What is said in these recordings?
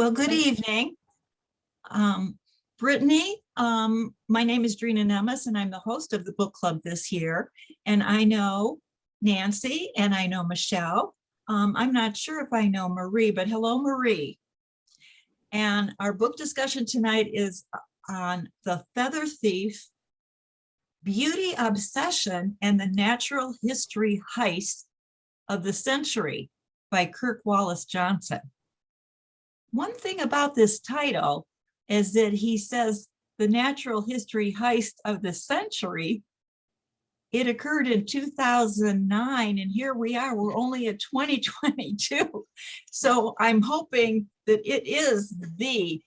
Well, good evening. Um, Brittany, um, my name is Drina Nemes and I'm the host of the book club this year. And I know Nancy and I know Michelle. Um, I'm not sure if I know Marie, but hello, Marie. And our book discussion tonight is on The Feather Thief, Beauty Obsession and the Natural History Heist of the Century by Kirk Wallace Johnson. One thing about this title is that he says the natural history heist of the century. It occurred in 2009 and here we are, we're only at 2022. So I'm hoping that it is the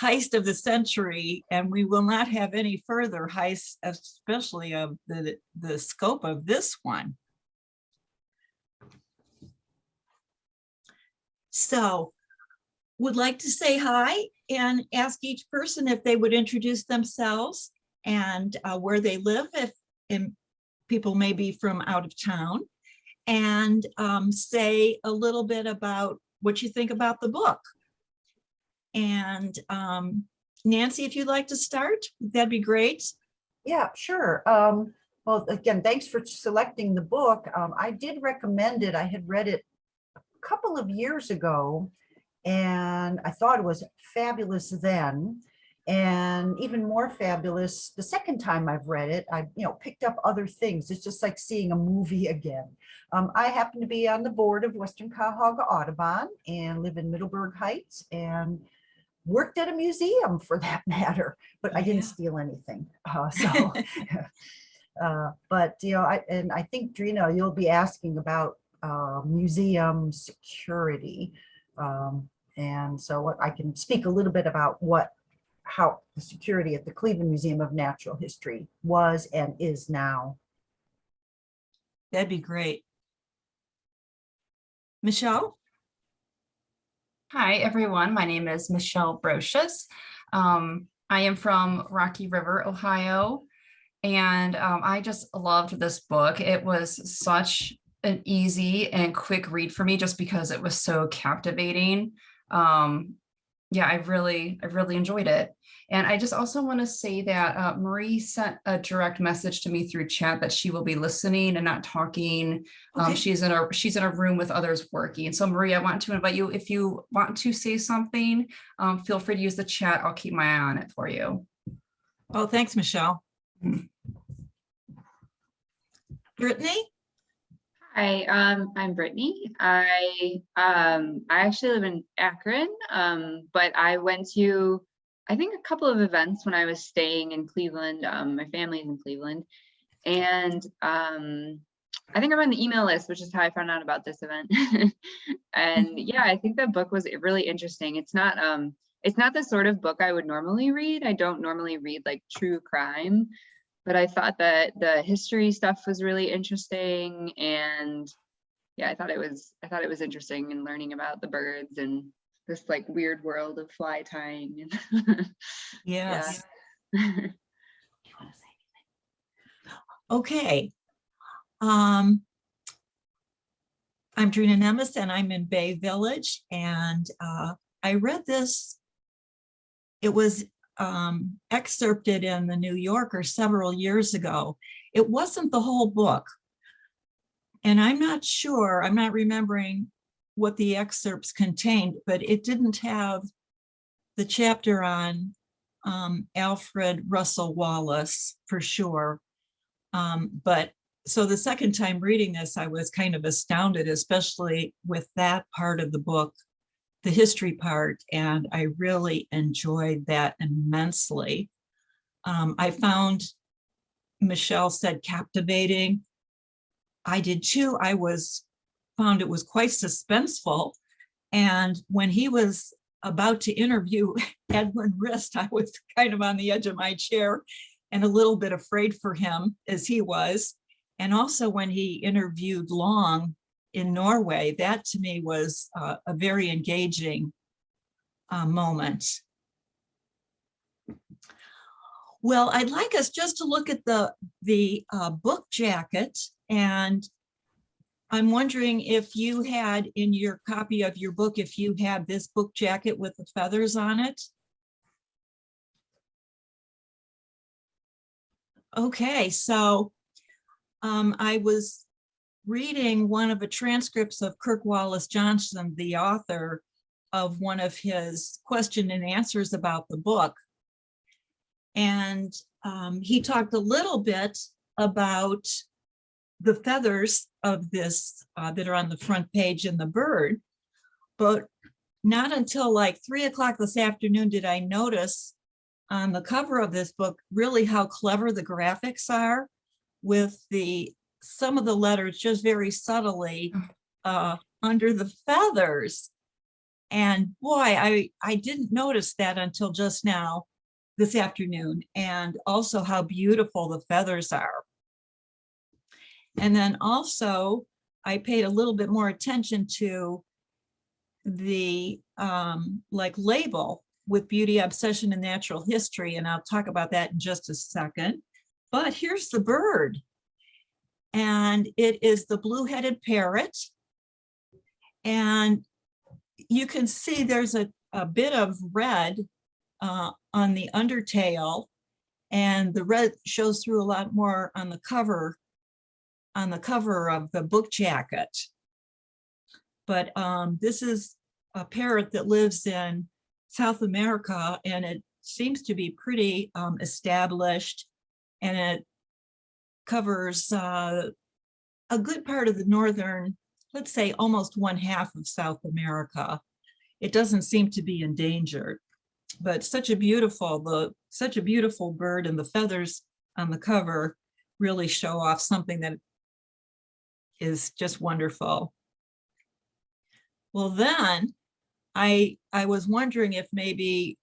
heist of the century and we will not have any further heists, especially of the, the scope of this one. So would like to say hi and ask each person if they would introduce themselves and uh, where they live if people may be from out of town and um, say a little bit about what you think about the book. And um, Nancy, if you'd like to start, that'd be great. Yeah, sure. Um, well, again, thanks for selecting the book. Um, I did recommend it. I had read it a couple of years ago and I thought it was fabulous then and even more fabulous the second time I've read it. I you know picked up other things. It's just like seeing a movie again. Um, I happen to be on the board of Western Cuyahoga Audubon and live in Middleburg Heights and worked at a museum for that matter, but I didn't Yeah. steal anything. Uh, so, uh, but you know, I, and I think Drina, you'll be asking about uh, museum security. Um, and so what I can speak a little bit about what, how the security at the Cleveland Museum of Natural History was and is now. That'd be great. Michelle? Hi, everyone. My name is Michelle Brocious. Um, I am from Rocky River, Ohio, and um, I just loved this book. It was such an easy and quick read for me just because it was so captivating. Um, yeah, I really, I really enjoyed it. And I just also want to say that uh, Marie sent a direct message to me through chat that she will be listening and not talking um, she's in a she's in a room with others working. So Marie, I want to invite you, if you want to say something, um, feel free to use the chat. I'll keep my eye on it for you. Oh, thanks, Michelle. Mm. Brittany? Hi, um, I'm Brittany. I um, I actually live in Akron, um, but I went to I think a couple of events when I was staying in Cleveland. Um, my family's in Cleveland, and um, I think I'm on the email list, which is how I found out about this event. and yeah, I think the book was really interesting. It's not um, it's not the sort of book I would normally read. I don't normally read like true crime, but I thought that the history stuff was really interesting and yeah, I thought it was I thought it was interesting in learning about the birds and this like weird world of fly tying and Yes. Okay. Um, I'm Drina Nemes and I'm in Bay Village and uh, I read this. It was um, excerpted in the New Yorker several years ago. It wasn't the whole book. And I'm not sure, I'm not remembering what the excerpts contained, but it didn't have the chapter on um, Alfred Russel Wallace for sure. Um, but so the second time reading this, I was kind of astounded, especially with that part of the book, the history part, and I really enjoyed that immensely. Um, I found, Michelle said captivating. I did too. I was, found it was quite suspenseful. And when he was about to interview Edwin Rist, I was kind of on the edge of my chair and a little bit afraid for him as he was. And also when he interviewed Long in Norway, that to me was uh, a very engaging uh, moment. Well, I'd like us just to look at the, the uh, book jacket and I'm wondering if you had in your copy of your book, if you had this book jacket with the feathers on it? Okay, so um, I was reading one of the transcripts of Kirk Wallace Johnson, the author of one of his question and answers about the book. And um, he talked a little bit about the feathers of this uh, that are on the front page in the bird. But not until like three o'clock this afternoon did I notice on the cover of this book really how clever the graphics are with the some of the letters just very subtly uh, under the feathers. And boy, I, I didn't notice that until just now this afternoon and also how beautiful the feathers are. And then also I paid a little bit more attention to the um, like label with beauty, obsession and natural history. And I'll talk about that in just a second. But here's the bird. And it is the blue-headed parrot. And you can see there's a, a bit of red uh, on the undertail. And the red shows through a lot more on the cover, on the cover of the book jacket. But um, this is a parrot that lives in South America and it seems to be pretty um, established and it covers uh, a good part of the northern, let's say almost one half of South America. It doesn't seem to be endangered, but such a beautiful, the such a beautiful bird and the feathers on the cover really show off something that is just wonderful. Well, then I, I was wondering if maybe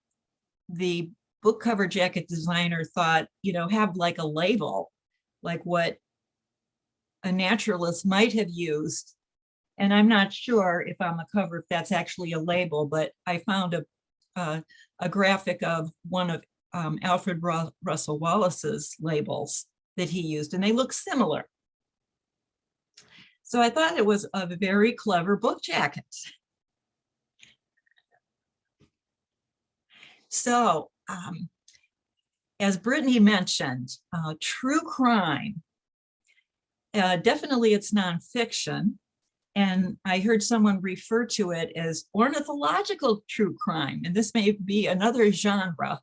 the book cover jacket designer thought, you know, have like a label, like what a naturalist might have used. And I'm not sure if on the cover, if that's actually a label, but I found a, a, a graphic of one of um, Alfred Ru Wallace's labels that he used, and they look similar. So I thought it was a very clever book jacket. So um, as Brittany mentioned, uh, true crime, uh, definitely it's nonfiction. And I heard someone refer to it as ornithological true crime, and this may be another genre.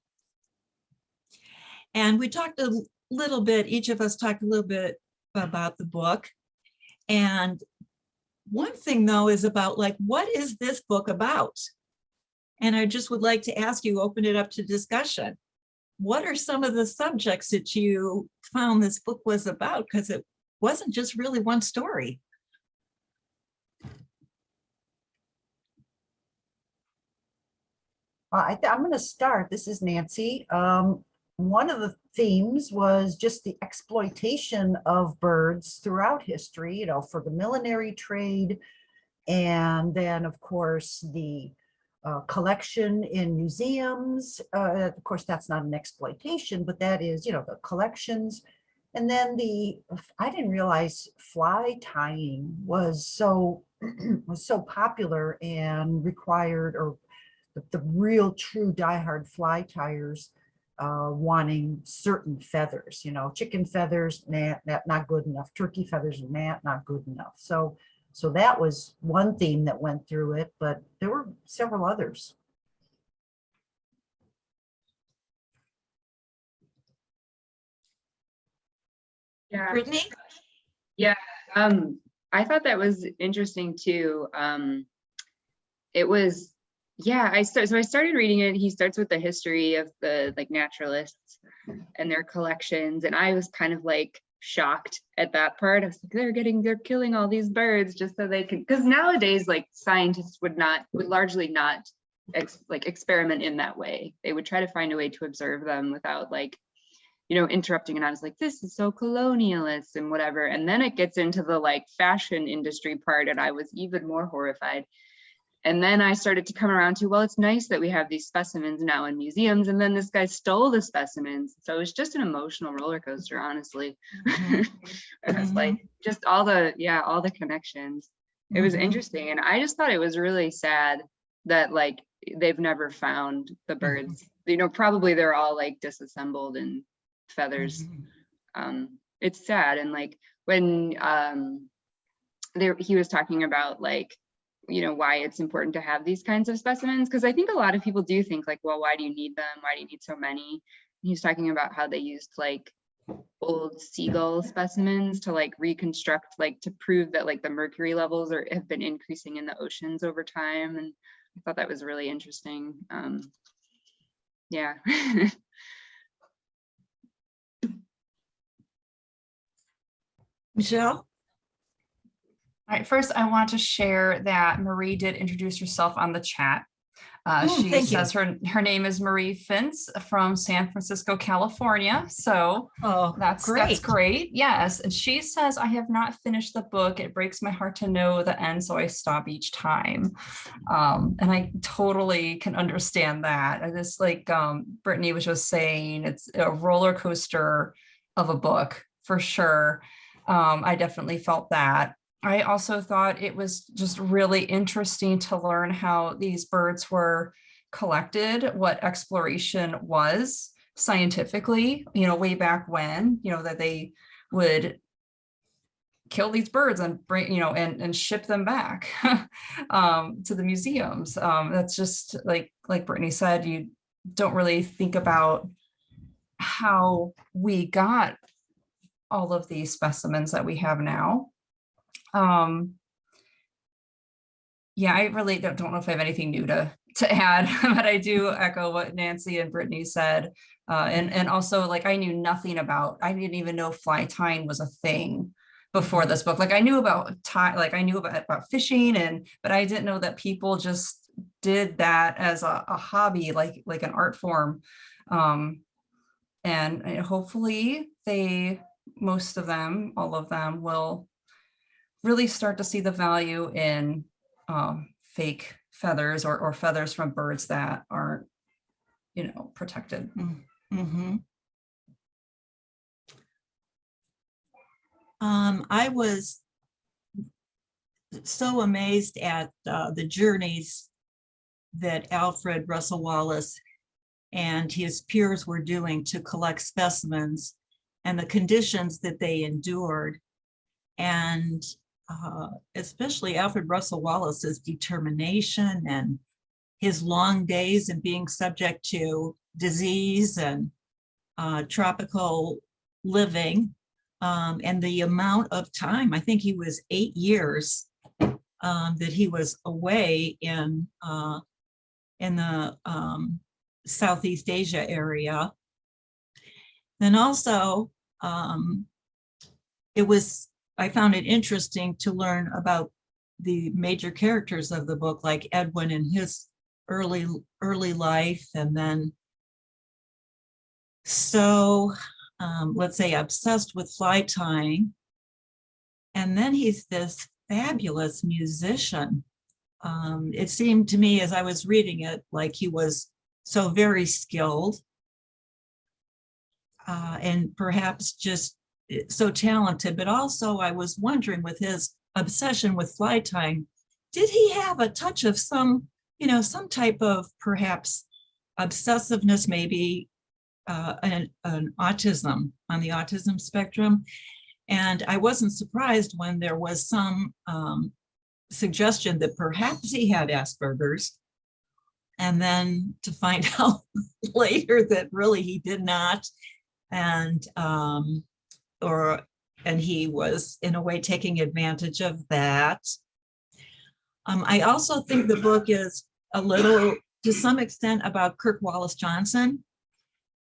And we talked a little bit, each of us talked a little bit about the book. And one thing though is about like, what is this book about? And I just would like to ask you, open it up to discussion. What are some of the subjects that you found this book was about? Because it wasn't just really one story. Uh, I I'm going to start. This is Nancy. Um, one of the themes was just the exploitation of birds throughout history, you know, for the millinery trade. And then, of course, the uh, collection in museums. Uh, of course, that's not an exploitation, but that is, you know, the collections. And then the, I didn't realize fly tying was so, was so popular and required or the, the real true diehard fly tires uh, wanting certain feathers, you know, chicken feathers, nah, not, not good enough, turkey feathers, nah, not good enough. So so that was one theme that went through it, but there were several others. Yeah. Brittany? Um, I thought that was interesting too. Um, it was, yeah, I start, so I started reading it. He starts with the history of the like naturalists and their collections. And I was kind of like shocked at that part. I was like, they're getting, they're killing all these birds just so they can, because nowadays, like scientists would not, would largely not ex, like experiment in that way. They would try to find a way to observe them without like you know, interrupting and I was like, this is so colonialist and whatever. And then it gets into the like fashion industry part and I was even more horrified. And then I started to come around to, well, it's nice that we have these specimens now in museums. And then this guy stole the specimens. So it was just an emotional roller coaster, honestly. Mhm. it was like just all the, yeah, all the connections. It was Mhm. interesting. And I just thought it was really sad that like they've never found the Mm-hmm. birds. You know, probably they're all like disassembled and feathers um it's sad and like when um there he was talking about like you know why it's important to have these kinds of specimens because i think a lot of people do think like well why do you need them? Why do you need so many? He was talking about how they used like old seagull specimens to like reconstruct like to prove that like the mercury levels are have been increasing in the oceans over time and i thought that was really interesting um yeah. Michelle? All right, first I want to share that Marie did introduce herself on the chat. Uh, Oh, she thank you. says her, her name is Marie Fintz from San Francisco, California. So Oh, that's great. that's great. Yes. And she says, I have not finished the book. It breaks my heart to know the end, so I stop each time. Um, and I totally can understand that. And it's like um, Brittany was just saying, it's a roller coaster of a book for sure. Um, I definitely felt that. I also thought it was just really interesting to learn how these birds were collected, what exploration was scientifically, you know, way back when, you know, that they would kill these birds and bring, you know, and, and ship them back um, to the museums. Um, that's just like, like Brittany said, you don't really think about how we got all of these specimens that we have now. Um, yeah, I really don't, don't know if I have anything new to to add, but I do echo what Nancy and Brittany said. Uh, and, and also like I knew nothing about, I didn't even know fly tying was a thing before this book. Like I knew about tie, like I knew about, about fishing and, but I didn't know that people just did that as a, a hobby, like, like an art form. Um, and uh, hopefully they, most of them, all of them will really start to see the value in um, fake feathers or, or feathers from birds that aren't, you know, protected. Mm-hmm. Um, I was so amazed at uh, the journeys that Alfred Russel Wallace and his peers were doing to collect specimens and the conditions that they endured. And uh, especially Alfred Russel Wallace's determination and his long days and being subject to disease and uh, tropical living um, and the amount of time, I think he was eight years um, that he was away in uh, in the um, Southeast Asia area. Then also, um, it was, I found it interesting to learn about the major characters of the book, like Edwin and his early, early life, and then so, um, let's say obsessed with fly tying. And then he's this fabulous musician. Um, it seemed to me as I was reading it, like he was so very skilled. Uh, and perhaps just so talented, but also I was wondering with his obsession with fly tying, did he have a touch of some, you know, some type of perhaps obsessiveness, maybe uh, an, an autism on the autism spectrum. And I wasn't surprised when there was some um, suggestion that perhaps he had Asperger's. And then to find out later that really he did not. And um, or and he was in a way taking advantage of that. Um, I also think the book is a little, to some extent, about Kirk Wallace Johnson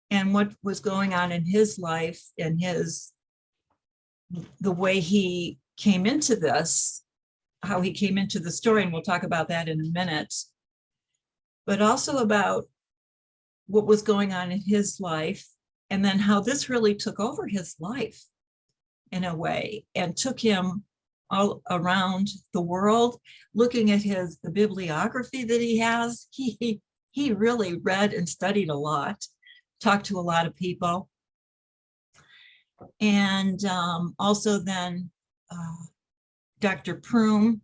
and what was going on in his life and his, the way he came into this, how he came into the story, and we'll talk about that in a minute. But also about what was going on in his life and then how this really took over his life in a way and took him all around the world, looking at his, the bibliography that he has, he, he really read and studied a lot, talked to a lot of people. And um, also then uh, Dr. Prum.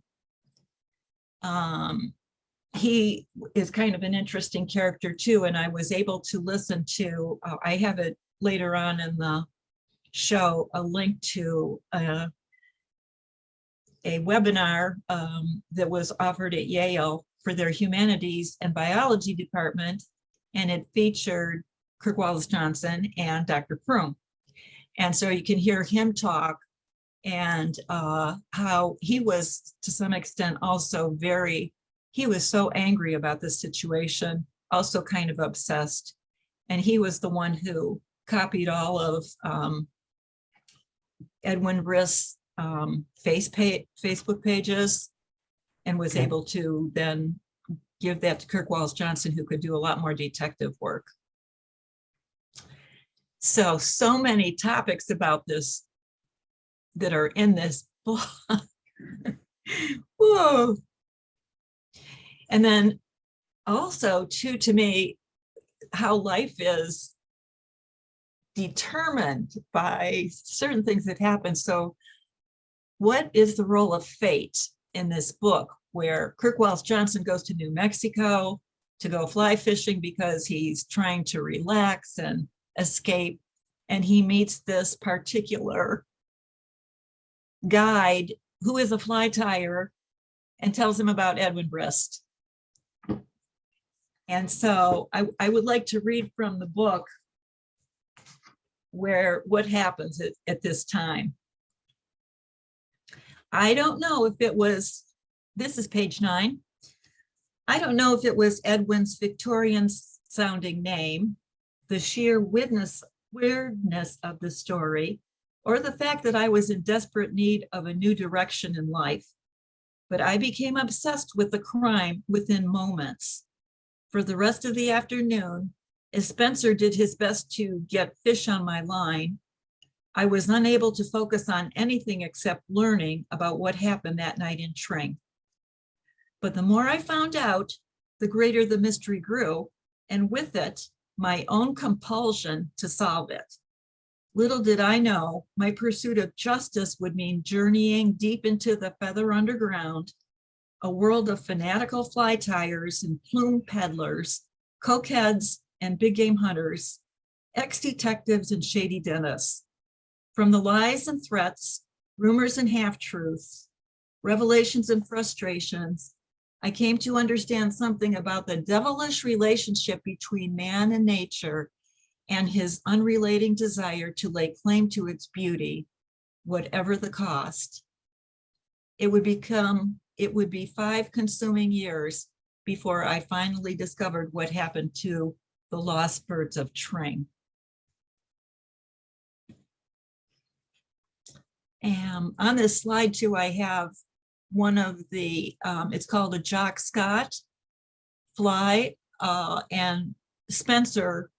Um, he is kind of an interesting character too, and I was able to listen to, uh, I have it later on in the show, a link to uh, a webinar um, that was offered at Yale for their humanities and biology department, and it featured Kirk Wallace Johnson and Dr. Prum. And so you can hear him talk and uh, how he was to some extent also very, he was so angry about this situation, also kind of obsessed. And he was the one who copied all of um, Edwin Rist um, face Facebook pages and was Okay. able to then give that to Kirk Wallace Johnson, who could do a lot more detective work. So, so many topics about this that are in this book. Whoa. And then also too, to me, how life is determined by certain things that happen. So what is the role of fate in this book where Kirk Wallace Johnson goes to New Mexico to go fly fishing because he's trying to relax and escape. And he meets this particular guide who is a fly tire and tells him about Edwin Rist. And so I, I would like to read from the book where what happens at, at this time. I don't know if it was, this is page nine. I don't know if it was Edwin's Victorian sounding name, the sheer weirdness, weirdness of the story, or the fact that I was in desperate need of a new direction in life. But I became obsessed with the crime within moments. For the rest of the afternoon, as Spencer did his best to get fish on my line, I was unable to focus on anything except learning about what happened that night in Tring. But the more I found out, the greater the mystery grew, and with it, my own compulsion to solve it. Little did I know, my pursuit of justice would mean journeying deep into the feather underground, a world of fanatical fly tires and plume peddlers, cokeheads and big game hunters, ex-detectives and shady dentists. From the lies and threats, rumors and half-truths, revelations and frustrations, I came to understand something about the devilish relationship between man and nature and his unrelating desire to lay claim to its beauty, whatever the cost. It would become, it would be five consuming years before I finally discovered what happened to the lost birds of Tring. And on this slide too, I have one of the, um, it's called a Jock Scott fly, uh, and Spencer,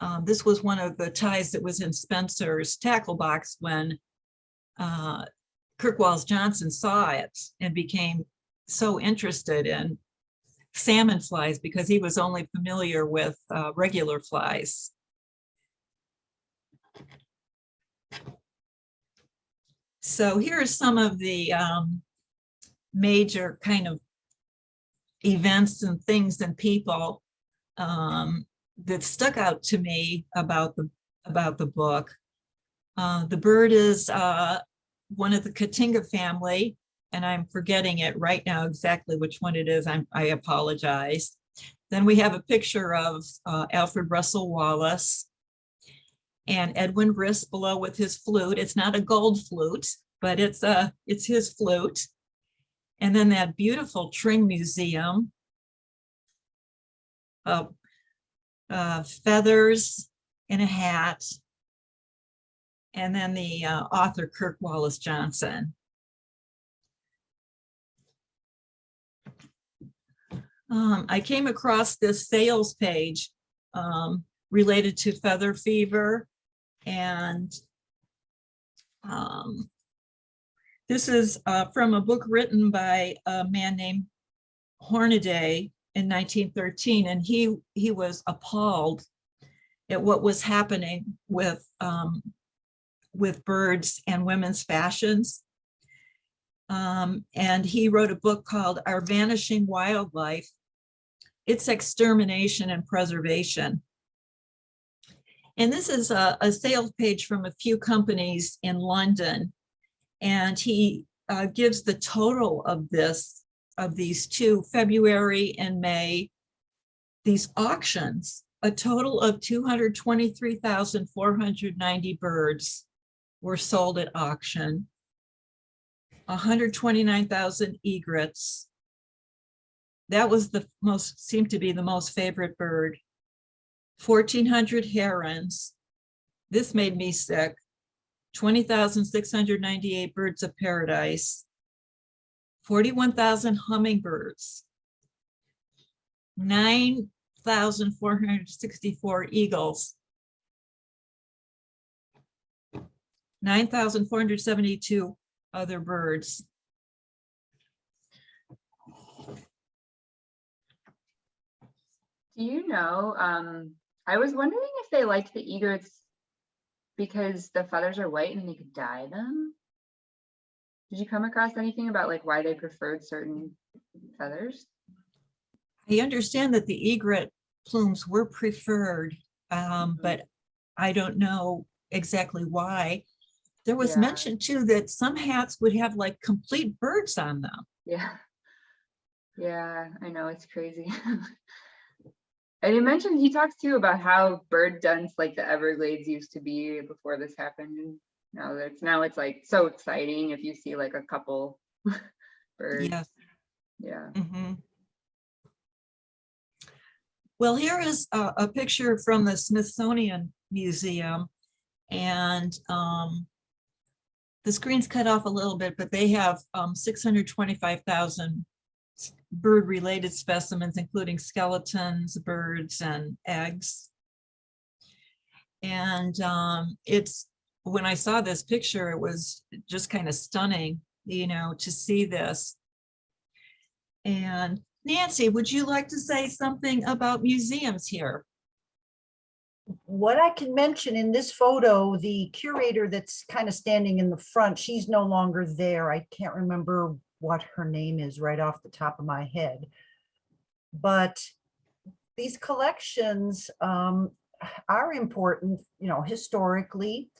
um, this was one of the ties that was in Spencer's tackle box when uh, Kirk Wallace Johnson saw it and became so interested in salmon flies because he was only familiar with uh, regular flies. So here are some of the um, major kind of events and things and people um, that stuck out to me about the about the book. Uh, the bird is uh, one of the Cotinga family, and I'm forgetting it right now exactly which one it is. I'm, I apologize. Then we have a picture of uh, Alfred Russel Wallace and Edwin Rist below with his flute. It's not a gold flute, but it's a it's his flute. And then that beautiful Tring Museum. Uh, uh, feathers in a hat. And then the uh, author Kirk Wallace Johnson. Um, I came across this sales page um, related to feather fever and um, This is uh, from a book written by a man named Hornaday in 1913, and he, he was appalled at what was happening with, um, with birds and women's fashions. Um, and he wrote a book called Our Vanishing Wildlife, Its Extermination and Preservation. And this is a, a sales page from a few companies in London. And he uh, gives the total of this, of these two, February and May, these auctions, a total of 223,490 birds were sold at auction. 129,000 egrets. That was the most, seemed to be the most favorite bird. 1,400 herons. This made me sick. 20,698 birds of paradise. 41,000 hummingbirds. 9,464 eagles. 9,472 other birds. Do you know, um, I was wondering if they liked the egrets because the feathers are white and they could dye them. Did you come across anything about like why they preferred certain feathers? I understand that the egret plumes were preferred, um, Mhm. but I don't know exactly why. There was Yeah. mention too that some hats would have like complete birds on them. Yeah. Yeah, I know, it's crazy. And he mentioned, he talks too about how bird dens like the Everglades used to be before this happened. And now that's, now it's like so exciting if you see like a couple birds. Yes. Yeah. Mhm. Well, here is a, a picture from the Smithsonian Museum. And um, the screen's cut off a little bit, but they have um, 625,000 bird-related specimens, including skeletons, birds, and eggs. And um, it's, when I saw this picture, it was just kind of stunning, you know, to see this. And Nancy, would you like to say something about museums here? What I can mention in this photo, the curator that's kind of standing in the front, she's no longer there. I can't remember what her name is right off the top of my head. But these collections um, are important, you know, historically.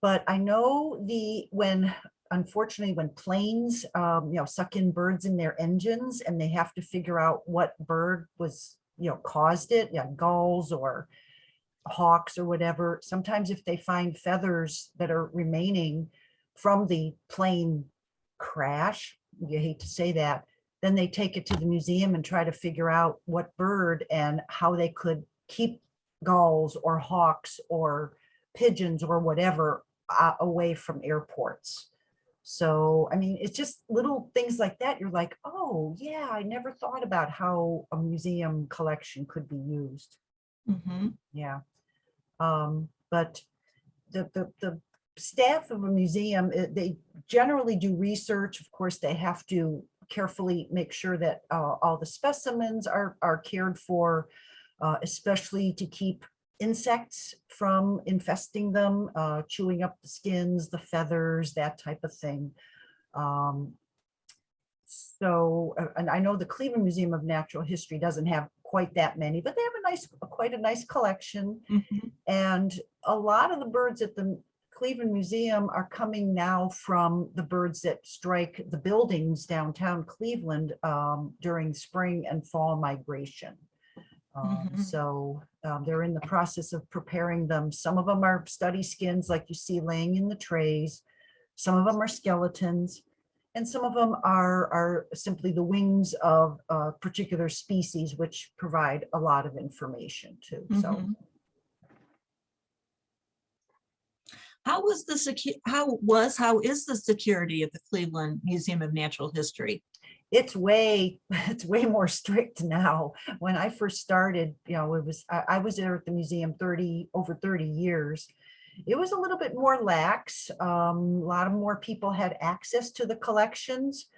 But I know the, when, unfortunately, when planes, um, you know, suck in birds in their engines and they have to figure out what bird was, you know, caused it, yeah, gulls or hawks or whatever, sometimes if they find feathers that are remaining from the plane crash, you hate to say that, then they take it to the museum and try to figure out what bird and how they could keep gulls or hawks or pigeons or whatever uh, away from airports. So, I mean, it's just little things like that. You're like, oh, yeah, I never thought about how a museum collection could be used. Mhm. Yeah. Um, but the, the, the staff of a museum, eh, they generally do research. Of course, they have to carefully make sure that uh, all the specimens are, are cared for, uh, especially to keep insects from infesting them, uh, chewing up the skins, the feathers, that type of thing. Um, so, uh, and I know the Cleveland Museum of Natural History doesn't have quite that many, but they have a nice, quite a nice collection. Mhm. And a lot of the birds at the Cleveland Museum are coming now from the birds that strike the buildings downtown Cleveland um, during spring and fall migration. Um, Mhm. So um, they're in the process of preparing them. Some of them are study skins like you see laying in the trays. Some of them are skeletons. And some of them are, are simply the wings of a particular species, which provide a lot of information too. So Mhm. How was the how was, how is the security of the Cleveland Museum of Natural History? it's way, it's way more strict now. When I first started, you know, it was, I, I was there at the museum 30, over 30 years. It was a little bit more lax. Um, a lot of more people had access to the collections.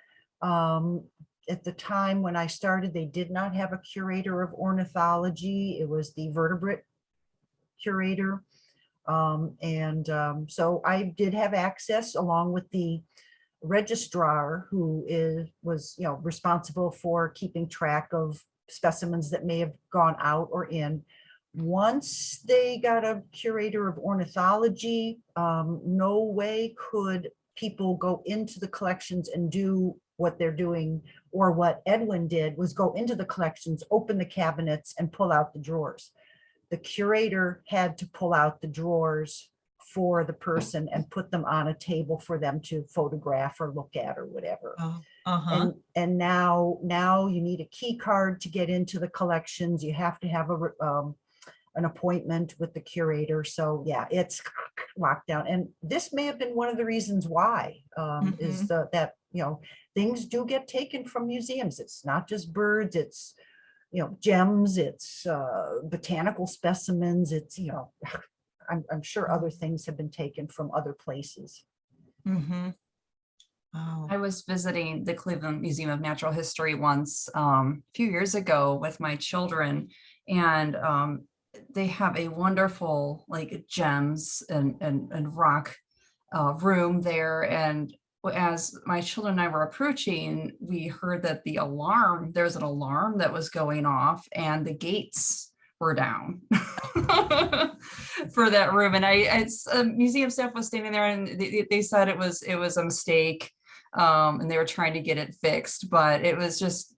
Um, at the time when I started, they did not have a curator of ornithology. It was the vertebrate curator. Um, and, um, so I did have access along with the registrar who is, was, you know, responsible for keeping track of specimens that may have gone out or in. Once they got a curator of ornithology, um, no way could people go into the collections and do what they're doing or what Edwin did was go into the collections, open the cabinets and pull out the drawers. The curator had to pull out the drawers for the person and put them on a table for them to photograph or look at or whatever. Oh, uh-huh. And, and now, now you need a key card to get into the collections. You have to have a, um, an appointment with the curator. So yeah, it's locked down. And this may have been one of the reasons why, um, is the, that, you know, things do get taken from museums. It's not just birds, it's, you know, gems, it's, uh, botanical specimens, it's, you know, I'm, I'm sure other things have been taken from other places. Mm-hmm. Oh, I was visiting the Cleveland Museum of Natural History once, um, a few years ago with my children. And, um, they have a wonderful, like gems and, and, and rock, uh, room there. And as my children and I were approaching, we heard that the alarm, there's an alarm that was going off and the gates were down for that room. And I, it's, uh, museum staff was standing there and they, they said it was, it was a mistake. Um, and they were trying to get it fixed, but it was just,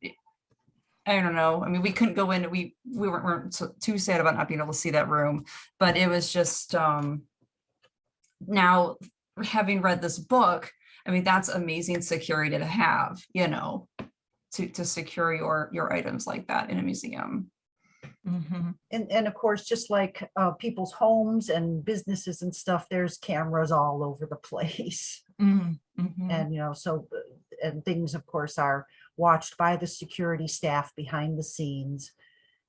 I don't know. I mean, we couldn't go in, we, we weren't, weren't too sad about not being able to see that room, but it was just, um, now having read this book, I mean, that's amazing security to have, you know, to, to secure your, your items like that in a museum. mhm. And, and of course, just like uh, people's homes and businesses and stuff, there's cameras all over the place. Mm, mhm. And, you know, so, uh, and things, of course, are watched by the security staff behind the scenes.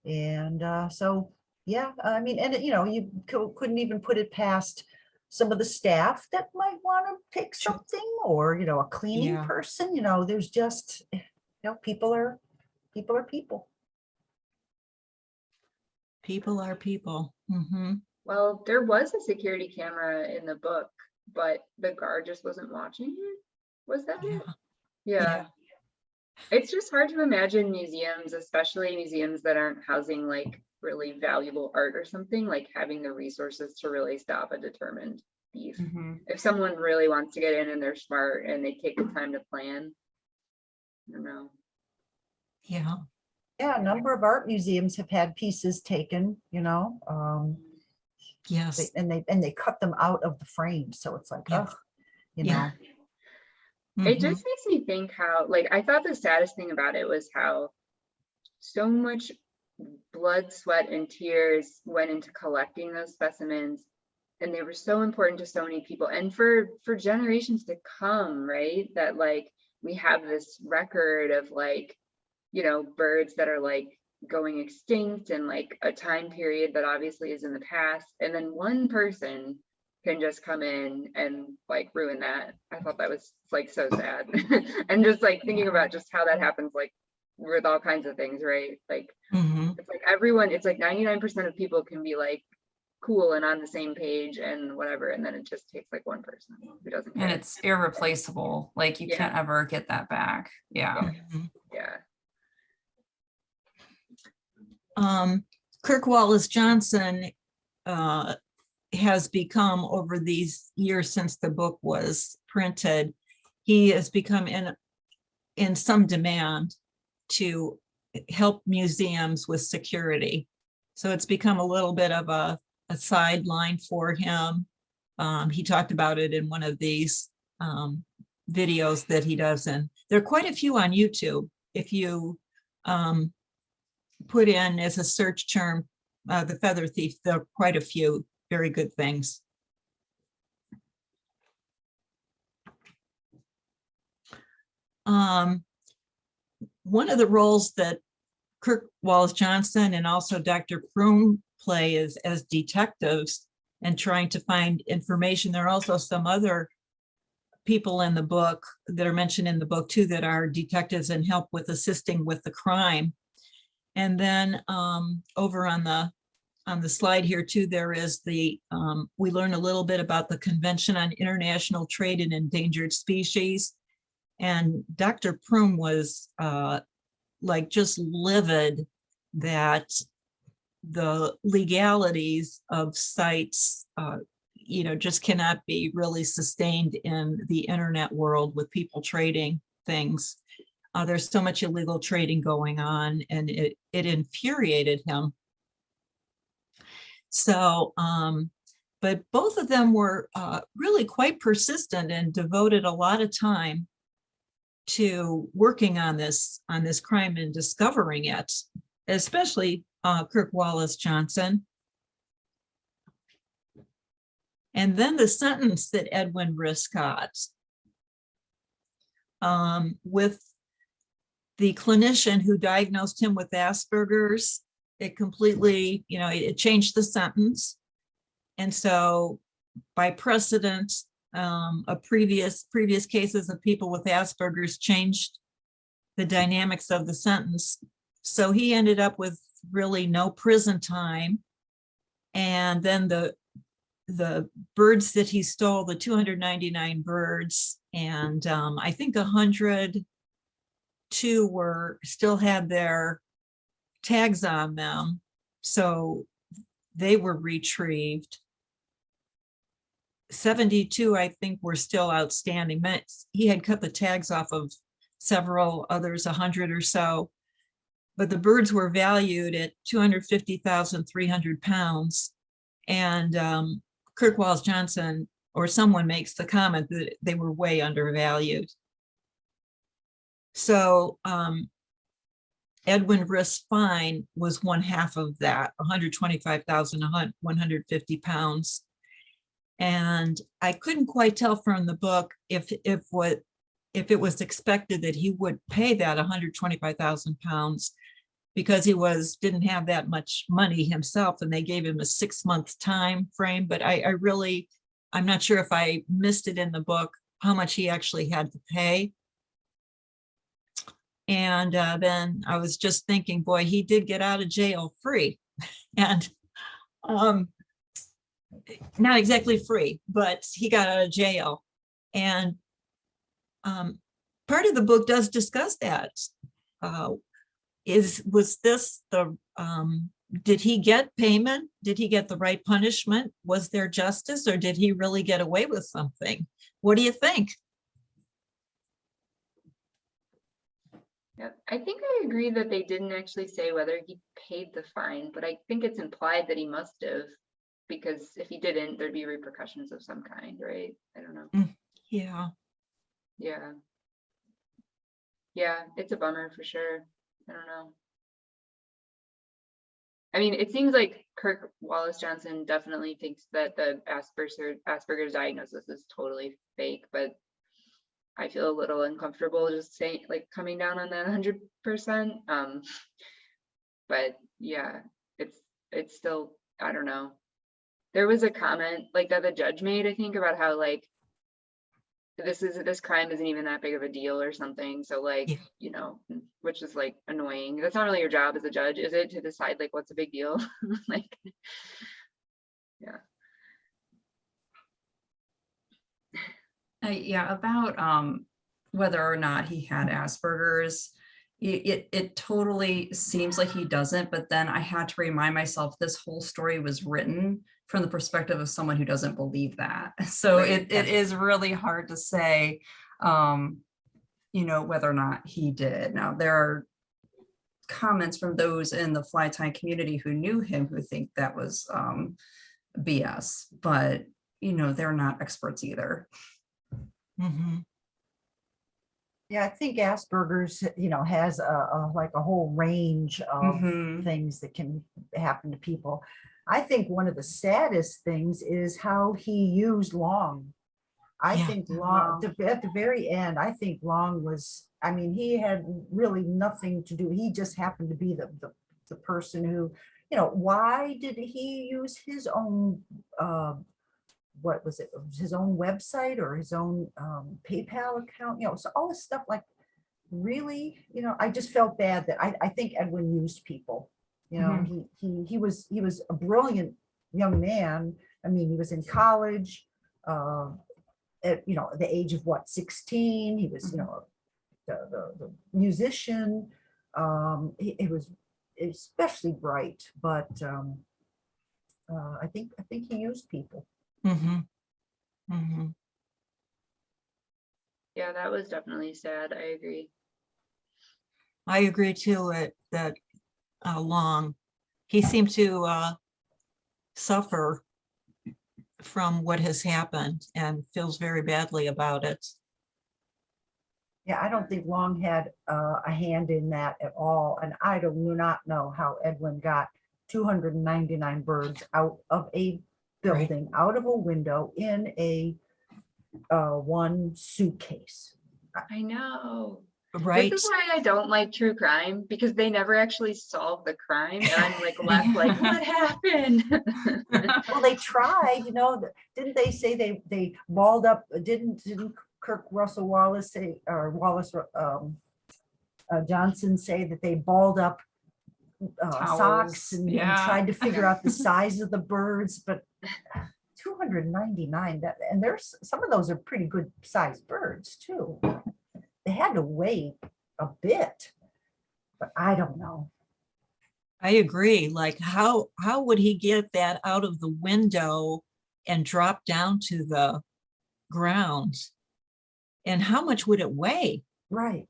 And uh, so, yeah, I mean, and, you know, you couldn't even put it past some of the staff that might want to take something or, you know, a cleaning Yeah. person, you know, there's just, you know, people are, people are people. People are people. Mm-hmm. Well, there was a security camera in the book, but the guard just wasn't watching it. Was that Yeah. it? Yeah. It's just hard to imagine museums, especially museums that aren't housing like really valuable art or something, like having the resources to really stop a determined thief. Mhm. If someone really wants to get in and they're smart and they take the time to plan. I don't know. Yeah. Yeah, a number of art museums have had pieces taken, you know, um, Yes. they- and they, and they cut them out of the frame, so it's like, Yeah. ugh, you Yeah. know, It Mhm. just makes me think how, like, I thought the saddest thing about it was how so much blood, sweat, and tears went into collecting those specimens. And they were so important to so many people and for for generations to come, right? That like we have this record of like, you know, birds that are like going extinct and like a time period that obviously is in the past. And then one person can just come in and like ruin that. I thought that was like so sad. and just like thinking about just how that happens, like with all kinds of things, right? Like Mhm. it's like everyone, it's like 99% of people can be like cool and on the same page and whatever. And then it just takes like one person who doesn't And it's irreplaceable. Like you Yeah. can't ever get that back. Yeah. Mhm. Yeah. Um, Kirk Wallace Johnson uh, has become over these years since the book was printed, he has become in, in some demand to help museums with security. So it's become a little bit of a, a sideline for him. Um, he talked about it in one of these um, videos that he does, and there are quite a few on YouTube. If you um, put in as a search term, uh, the feather thief, there are quite a few very good things. Um, one of the roles that Kirk Wallace Johnson and also Dr. Prum play is as detectives and trying to find information. There are also some other people in the book that are mentioned in the book too, that are detectives and help with assisting with the crime. And then um, over on the, on the slide here too, there is the, um, we learn a little bit about the Convention on International Trade in Endangered Species. And Dr. Prum was uh, like just livid that the legalities of CITES, uh, you know, just cannot be really sustained in the internet world with people trading things. Uh, there's so much illegal trading going on and it, it infuriated him. So, um, but both of them were uh, really quite persistent and devoted a lot of time to working on this, on this crime and discovering it, especially uh, Kirk Wallace Johnson. And then the sentence that Edwin Rist got um, with the clinician who diagnosed him with Asperger's, it completely, you know, it, it changed the sentence. And so by precedent, um, a previous, previous cases of people with Asperger's changed the dynamics of the sentence. So he ended up with really no prison time. And then the, the birds that he stole, the 299 birds, and um, I think 102 were, still had their tags on them. So they were retrieved. 72, I think, were still outstanding. He had cut the tags off of several others, 100 or so. But the birds were valued at 250,300 pounds. And um, Kirk Wallace Johnson or someone makes the comment that they were way undervalued. So um, Edwin Rist fine was one half of that, 125,000, 150 pounds. And I couldn't quite tell from the book if if what if it was expected that he would pay that 125,000 pounds because he was didn't have that much money himself and they gave him a six month time frame. But I, I really, I'm not sure if I missed it in the book, how much he actually had to pay. And uh, then I was just thinking, boy, he did get out of jail free. and um, not exactly free, but he got out of jail. And um, part of the book does discuss that. Uh, is was this the um, did he get payment? Did he get the right punishment? Was there justice or did he really get away with something? What do you think? Yeah, I think I agree that they didn't actually say whether he paid the fine, but I think it's implied that he must have. Because if he didn't, there'd be repercussions of some kind, right? I don't know. Mm, yeah. Yeah. Yeah, it's a bummer for sure. I don't know. I mean, it seems like Kirk Wallace Johnson definitely thinks that the Asperger's Asperger's diagnosis is totally fake, but I feel a little uncomfortable just saying like coming down on that hundred percent. Um, but yeah, it's it's still I don't know. There was a comment like that the judge made, I think, about how like this is this crime isn't even that big of a deal or something. So like, Yeah. you know, which is like annoying. That's not really your job as a judge, is it, to decide like what's a big deal? like, yeah. Uh, yeah, about um whether or not he had Asperger's. It, it it totally seems like he doesn't, but then I had to remind myself this whole story was written from the perspective of someone who doesn't believe that. So Right, it it is really hard to say um, you know, whether or not he did. Now there are comments from those in the fly tie community who knew him who think that was um BS, but you know, they're not experts either. Mhm. Yeah, I think Asperger's, you know, has a, a like a whole range of Mhm. things that can happen to people. I think one of the saddest things is how he used Long. I Yeah. think Long, at the very end, I think Long was, I mean, he had really nothing to do. He just happened to be the, the, the person who you know, why did he use his own, um, what was it, his own website or his own um, PayPal account, you know, so all this stuff like, really, you know, I just felt bad that I, I think Edwin used people. You know, he, he, he was, he was a brilliant young man. I mean, he was in college, uh, at, you know, the age of what, 16, he was, you know, the, the, the musician. Um, he, he was especially bright, but, um, uh, I think, I think he used people. Mhm. Mhm. Yeah, that was definitely sad. I agree. I agree too, it, that, uh, Long, he seemed to, uh, suffer from what has happened and feels very badly about it. Yeah, I don't think Long had uh, a hand in that at all, and I do not know how Edwin got two hundred and ninety-nine birds out of a Right. Building, out of a window in a uh, one suitcase. I know. Right? This is why I don't like true crime because they never actually solve the crime. And I'm like left like, what happened? Well, they tried, you know, didn't they say they, they balled up, didn't, didn't Kirk Russell Wallace say, or Wallace um, uh, Johnson say that they balled up uh, socks Towels, and and tried to figure out the size of the birds, but 299, that, and there's, some of those are pretty good sized birds too. They had to weigh a bit, but I don't know. I agree. Like how, how would he get that out of the window and drop down to the ground? And how much would it weigh? Right.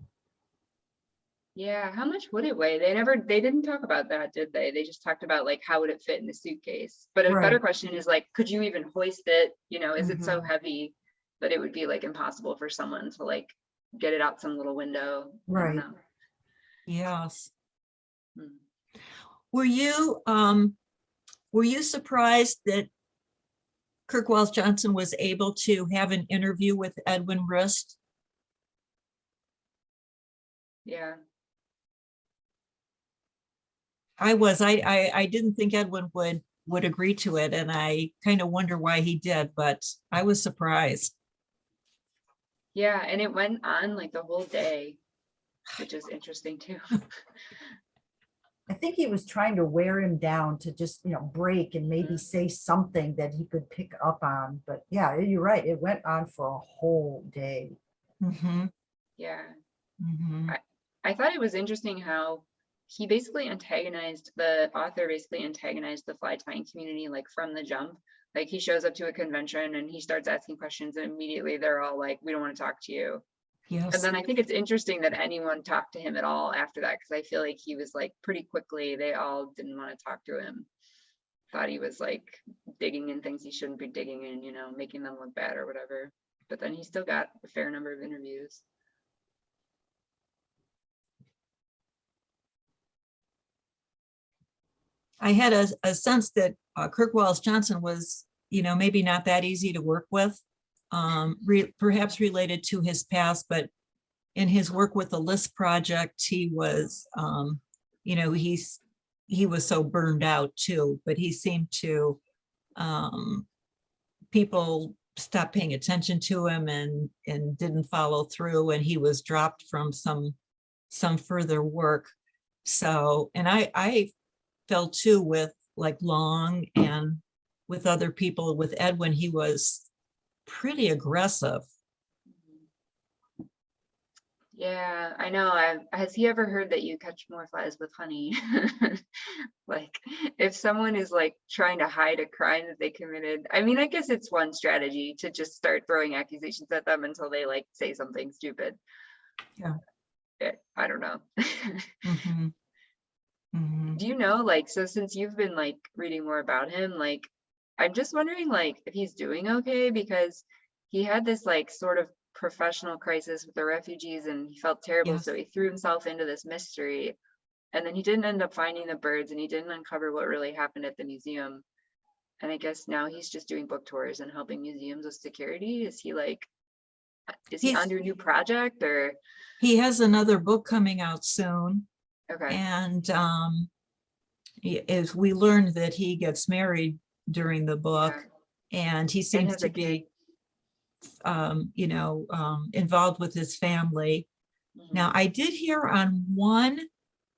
Yeah, how much would it weigh? They never, they didn't talk about that, did they? They just talked about like, how would it fit in the suitcase? But a better question is like, could you even hoist it? You know, is it so Mm-hmm. heavy that it would be like impossible for someone to like get it out some little window? Right. Yes. Hmm. Were you, um, were you surprised that Kirk Wallace Johnson was able to have an interview with Edwin Rist? Yeah. I was, I, I, I didn't think Edwin would, would agree to it and I kind of wonder why he did, but I was surprised. Yeah, and it went on like the whole day, which is interesting too. I think he was trying to wear him down to just, you know, break and maybe Mhm. say something that he could pick up on. But yeah, you're right. It went on for a whole day. Mhm, Yeah. mhm. I thought it was interesting how he basically antagonized the author basically antagonized the fly tying community like from the jump. Like he shows up to a convention and he starts asking questions and immediately they're all like, we don't want to talk to you. Yes. And then I think it's interesting that anyone talked to him at all after that because I feel like he was like pretty quickly, they all didn't want to talk to him. Thought he was like digging in things he shouldn't be digging in, you know, making them look bad or whatever. But then he still got a fair number of interviews. I had a, a sense that uh, Kirk Wallace Johnson was, you know, maybe not that easy to work with. Um, re- perhaps related to his past, but in his work with the list project, he was, um, you know, he's, he was so burned out too, but he seemed to, um, people stopped paying attention to him and, and didn't follow through and he was dropped from some, some further work. So, and I, I felt too with like Long and with other people, with Edwin, he was pretty aggressive. Yeah, I know. I, has he ever heard that you catch more flies with honey? Like, if someone is like trying to hide a crime that they committed, I mean, I guess it's one strategy to just start throwing accusations at them until they like say something stupid. Yeah. Eh, I don't know. Mhm. Mhm. Do you know, like, so since you've been like reading more about him, like, I'm just wondering, like, if he's doing okay because he had this like sort of professional crisis with the refugees and he felt terrible, Yes. so he threw himself into this mystery. And then he didn't end up finding the birds and he didn't uncover what really happened at the museum. And I guess now he's just doing book tours and helping museums with security. Is he like, is he He's- on your new project or? He has another book coming out soon Okay, and um, is we learned that he gets married during the book and he seems has to be um, you know, um, involved with his family. Now, I did hear on one,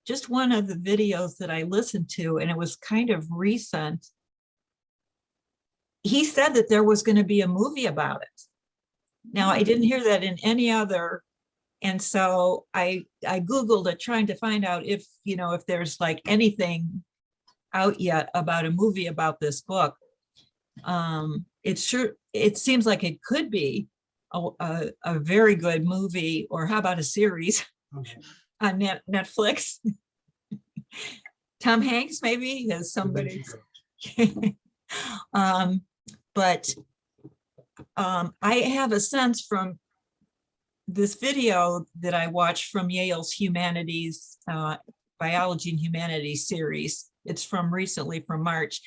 just one of the videos that I listened to, and it was kind of recent. He said that there was going to be a movie about it. Now, I didn't hear that in any other. And so I, I Googled it trying to find out if, you know, if there's like anything out yet about a movie about this book. Um, it sure, it seems like it could be a, a, a very good movie, or how about a series on Net, Netflix? Tom Hanks, maybe, as somebody. Um, but um, I have a sense from this video that I watched from Yale's Humanities, uh, Biology and Humanities series. It's from recently from March.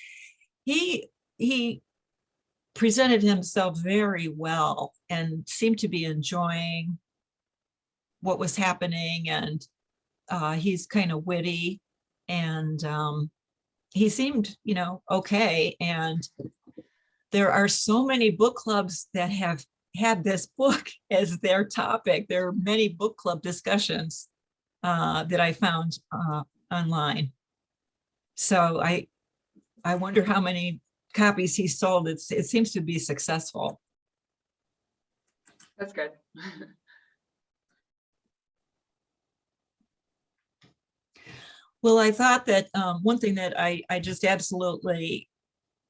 He, he presented himself very well and seemed to be enjoying what was happening and uh, he's kind of witty and um, he seemed, you know, okay. And there are so many book clubs that have had this book as their topic. There are many book club discussions uh, that I found uh, online. So I, I wonder how many copies he sold. It's, it seems to be successful. That's good. Well, I thought that um, one thing that I, I just absolutely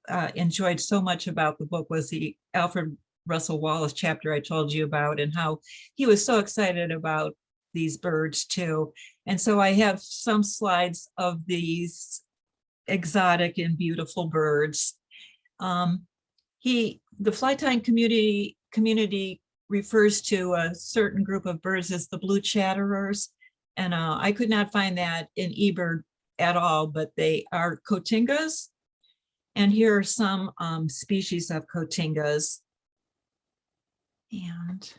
uh, enjoyed so much about the book was the Alfred Russel Wallace chapter I told you about and how he was so excited about these birds too. And so I have some slides of these exotic and beautiful birds. Um, he, the fly tying community community refers to a certain group of birds as the blue chatterers. And uh, I could not find that in eBird at all, but they are cotingas. And here are some um, species of cotingas. And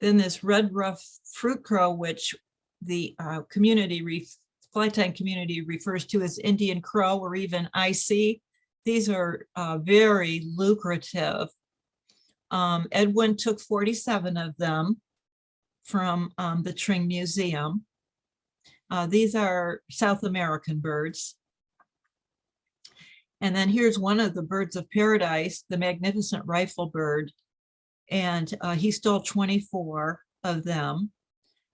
then this red ruff fruit crow, which the uh, community, fly tying community refers to as Indian crow or even IC. These are uh, very lucrative. Um, Edwin took 47 of them from um, the Tring Museum. Uh, these are South American birds. And then here's one of the birds of paradise, the magnificent rifle bird. And uh, he stole 24 of them.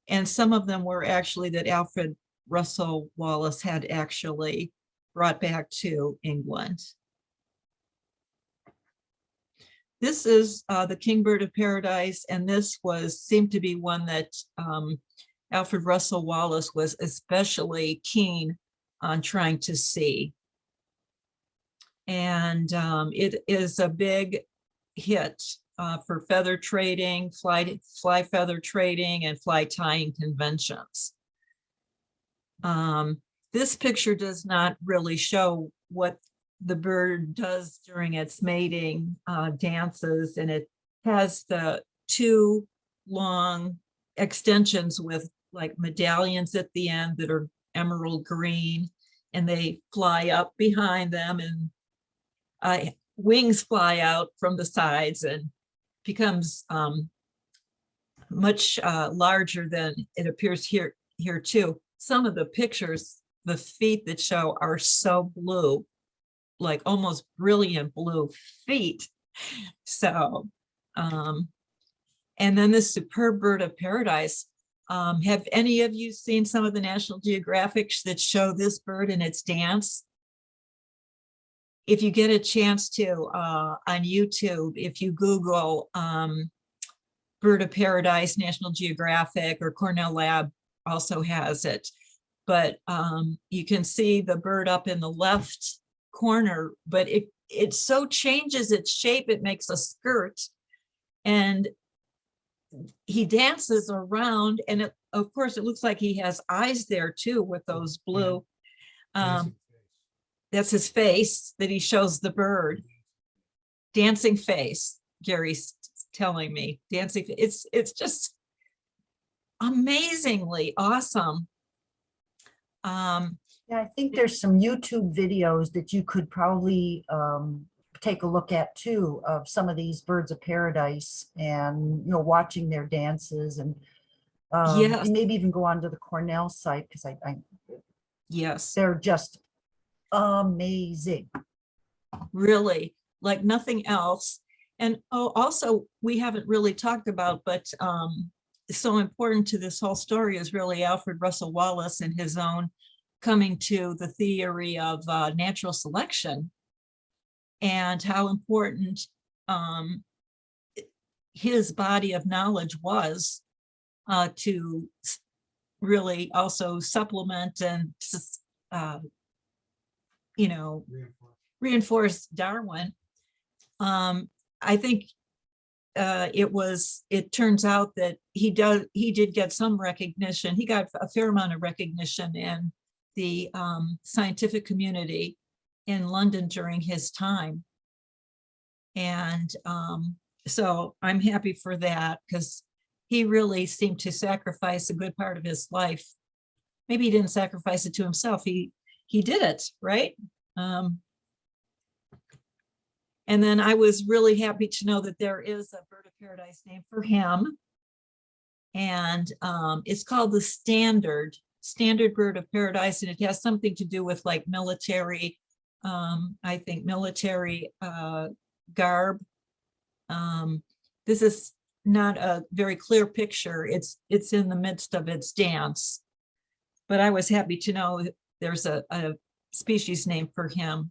And some of them were actually that Alfred Russel Wallace had actually brought back to England. This is uh, the kingbird of paradise, and this was seemed to be one that um, Alfred Russel Wallace was especially keen on trying to see. And um, it is a big hit uh, for feather trading, fly, fly feather trading, and fly tying conventions. Um, this picture does not really show what the bird does during its mating uh, dances, and it has the two long extensions with like medallions at the end that are emerald green, and they fly up behind them, and uh, wings fly out from the sides and becomes um, much uh, larger than it appears here here too. Some of the pictures, the feet that show are so blue like almost brilliant blue feet. So, um, and then this superb bird of paradise. Um, have any of you seen some of the National Geographics that show this bird in its dance? If you get a chance to, uh, on YouTube, if you Google, um, Bird of Paradise, National Geographic or Cornell Lab also has it. But, um, you can see the bird up in the left corner, but it, it so changes its shape, it makes a skirt. And he dances around and it, of course, it looks like he has eyes there too with those blue. Um, that's his face that he shows the bird. Dancing face, Gary's telling me, dancing, it's, it's just amazingly awesome. Um, Yeah, I think there's some YouTube videos that you could probably um, take a look at too of some of these birds of paradise and, you know, watching their dances and um, Yes. maybe even go onto the Cornell site because I, I, Yes, they're just amazing. really, like nothing else. And oh, also, we haven't really talked about, but um, so important to this whole story is really Alfred Russel Wallace and his own coming to the theory of uh, natural selection and how important um, his body of knowledge was uh, to really also supplement and uh, you know, reinforce Darwin. Um, I think uh, it was, it turns out that he does, he did get some recognition. He got a fair amount of recognition in the um, scientific community in London during his time. And um, so I'm happy for that because he really seemed to sacrifice a good part of his life. Maybe he didn't sacrifice it to himself. He, he did it, right? Um, and then I was really happy to know that there is a bird of paradise name for him. And um, it's called the Standard, Standard Bird of Paradise, and it has something to do with like military, um, I think military uh, garb. Um, this is not a very clear picture. It's, it's in the midst of its dance. But I was happy to know there's a, a species name for him.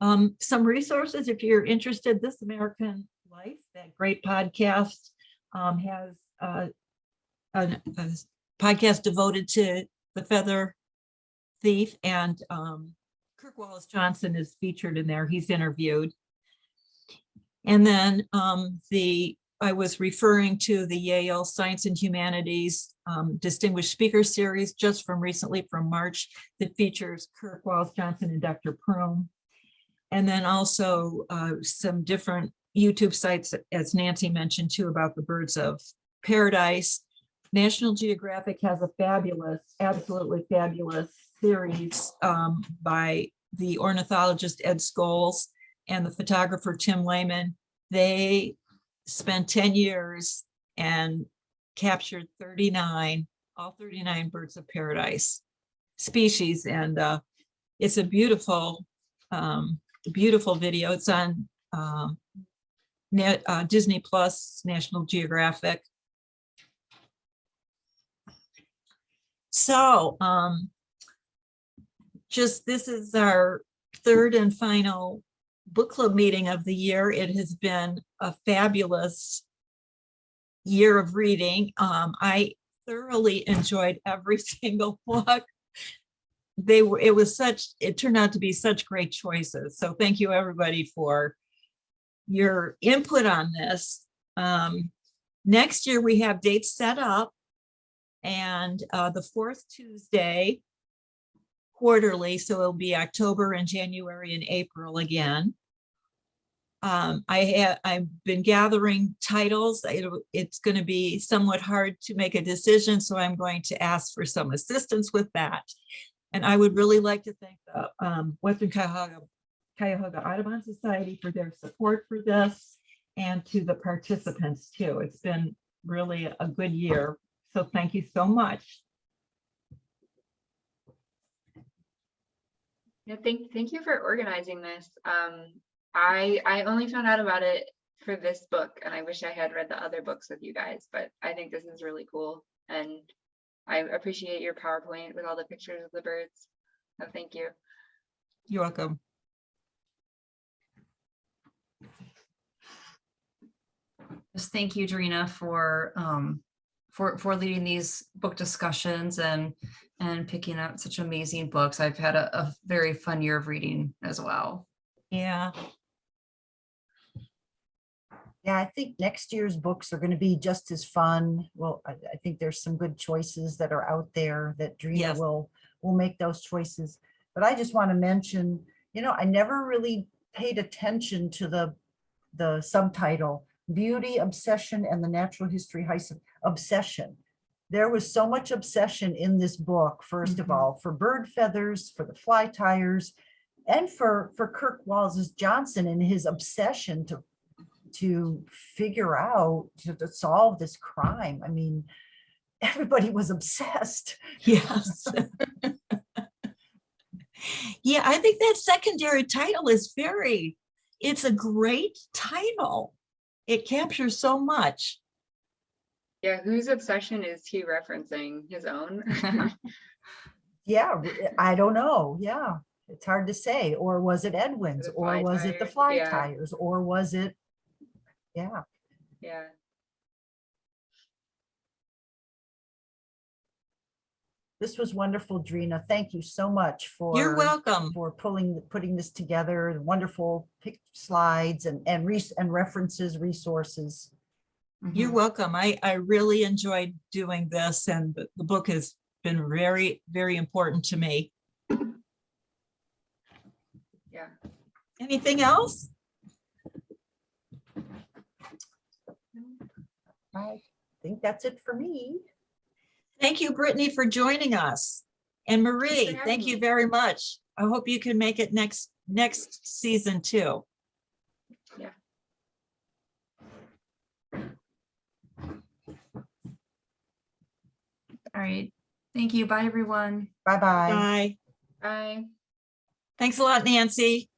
Um, some resources, if you're interested, This American Life, that great podcast, um, has uh, a, a podcast devoted to the feather thief and um, Kirk Wallace Johnson is featured in there. He's interviewed. And then um, the, I was referring to the Yale Science and Humanities um, Distinguished Speaker Series just from recently from March that features Kirk Wallace Johnson and Dr. Prum. And then also uh, some different YouTube sites, as Nancy mentioned too, about the birds of paradise. National Geographic has a fabulous, absolutely fabulous series um, by the ornithologist Ed Scholes and the photographer Tim Laman. They spent 10 years and captured 39, all 39 birds of paradise species. And uh, it's a beautiful, um, beautiful video. It's on uh, net, uh, Disney Plus, National Geographic. So um, just this is our third and final book club meeting of the year. It has been a fabulous year of reading. Um, I thoroughly enjoyed every single book. They were, it was such, it turned out to be such great choices. So thank you, everybody, for your input on this. Um, next year, we have dates set up. And uh, the fourth Tuesday quarterly, so it'll be October and January and April again. Um, I have, I've been gathering titles. It'll- it's going to be somewhat hard to make a decision, so I'm going to ask for some assistance with that. And I would really like to thank the um, Western Cuyahoga, Cuyahoga Audubon Society for their support for this and to the participants too. It's been really a good year. So thank you so much. Yeah, thank, thank you for organizing this. Um, I, I only found out about it for this book and I wish I had read the other books with you guys, but I think this is really cool. And I appreciate your PowerPoint with all the pictures of the birds. So thank you. You're welcome. Just thank you, Darina, for um, for for leading these book discussions and and picking up such amazing books. I've had a, a very fun year of reading as well. Yeah, Yeah, I think next year's books are going to be just as fun. Well, I, I think there's some good choices that are out there that Drina Yes. will, will make those choices. But I just want to mention, you know, I never really paid attention to the, the subtitle, Beauty, Obsession, and the Natural History Obsession. there was so much obsession in this book, first of Mhm. all, for bird feathers, for the fly tyers, and for, for Kirk Wallace Johnson and his obsession to, to figure out, to, to solve this crime. I mean, everybody was obsessed. Yes. Yeah, I think that secondary title is very, it's a great title. It captures so much. Yeah, whose obsession is he referencing? His own? Yeah, I don't know. Yeah, it's hard to say. Or was it Edwin's? Or fly was it the fly yeah. tyers? Or was it? Yeah, Yeah. this was wonderful, Drina. Thank you so much for. You're welcome. For pulling, putting this together, the wonderful pic slides and, and res, and references, resources. You're Mhm. welcome. I, I really enjoyed doing this and the, the book has been very, very important to me. Yeah. Anything else? I think that's it for me. Thank you, Brittany, for joining us. And Marie, having thank you very much. I hope you can make it next, next season too. Yeah. All right. Thank you. Bye, everyone. Bye-bye. Bye. Bye. Thanks a lot, Nancy.